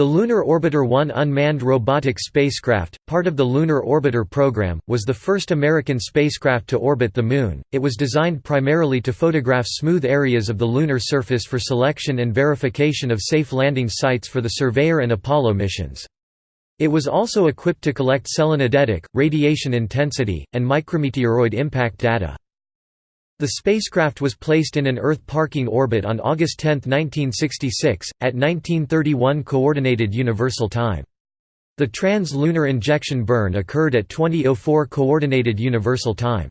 The Lunar Orbiter 1 unmanned robotic spacecraft, part of the Lunar Orbiter program, was the first American spacecraft to orbit the Moon. It was designed primarily to photograph smooth areas of the lunar surface for selection and verification of safe landing sites for the Surveyor and Apollo missions. It was also equipped to collect selenodetic, radiation intensity, and micrometeoroid impact data. The spacecraft was placed in an Earth parking orbit on August 10, 1966, at 1931 Coordinated Universal Time. The trans-lunar injection burn occurred at 2004 Coordinated Universal Time.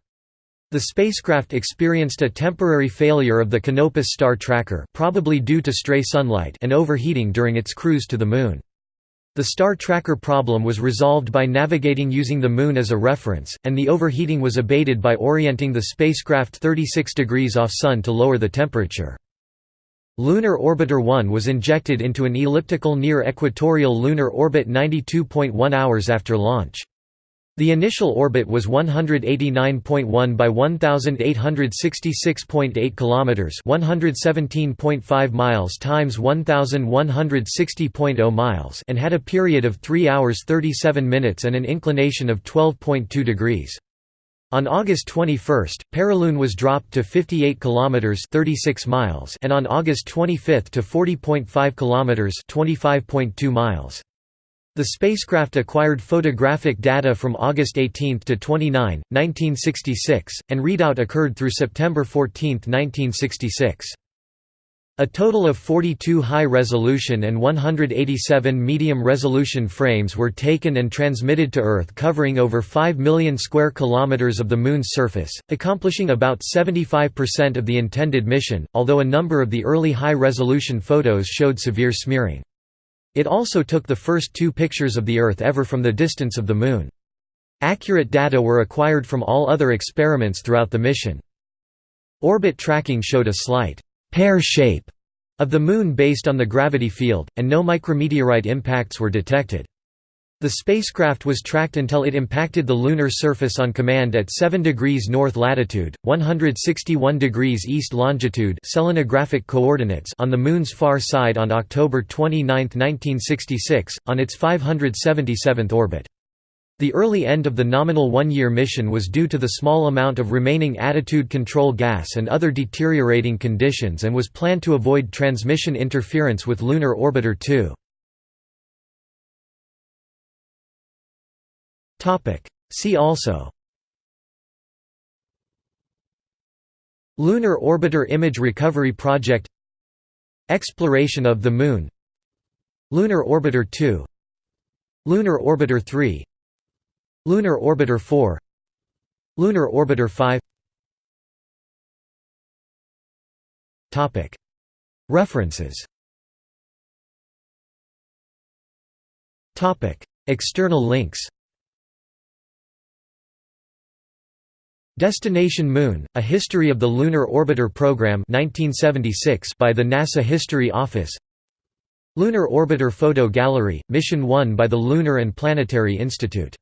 The spacecraft experienced a temporary failure of the Canopus star tracker probably due to stray sunlight and overheating during its cruise to the Moon. The star tracker problem was resolved by navigating using the Moon as a reference, and the overheating was abated by orienting the spacecraft 36 degrees off Sun to lower the temperature. Lunar Orbiter 1 was injected into an elliptical near equatorial lunar orbit 92.1 hours after launch. The initial orbit was 189.1 by 1866.8 kilometers, 117.5 miles times 1160.0 miles, and had a period of 3 hours 37 minutes and an inclination of 12.2 degrees. On August 21, perilune was dropped to 58 kilometers 36 miles and on August 25 to 40.5 kilometers 25.2 miles. The spacecraft acquired photographic data from August 18 to 29, 1966, and readout occurred through September 14, 1966. A total of 42 high-resolution and 187 medium-resolution frames were taken and transmitted to Earth covering over 5 million square kilometers of the Moon's surface, accomplishing about 75% of the intended mission, although a number of the early high-resolution photos showed severe smearing. It also took the first two pictures of the Earth ever from the distance of the Moon. Accurate data were acquired from all other experiments throughout the mission. Orbit tracking showed a slight pear shape of the Moon based on the gravity field, and no micrometeorite impacts were detected. The spacecraft was tracked until it impacted the lunar surface on command at 7 degrees north latitude, 161 degrees east longitude selenographic coordinates on the Moon's far side on October 29, 1966, on its 577th orbit. The early end of the nominal one-year mission was due to the small amount of remaining attitude control gas and other deteriorating conditions and was planned to avoid transmission interference with Lunar Orbiter 2. See also. Lunar Orbiter Image Recovery Project. Exploration of the Moon. Lunar Orbiter 2 Lunar Orbiter 3 Lunar Orbiter 4 Lunar Orbiter 5 Topic. References. Topic. External links Destination Moon: A History of the Lunar Orbiter Program 1976 by the NASA History Office. Lunar Orbiter Photo Gallery: Mission 1 by the Lunar and Planetary Institute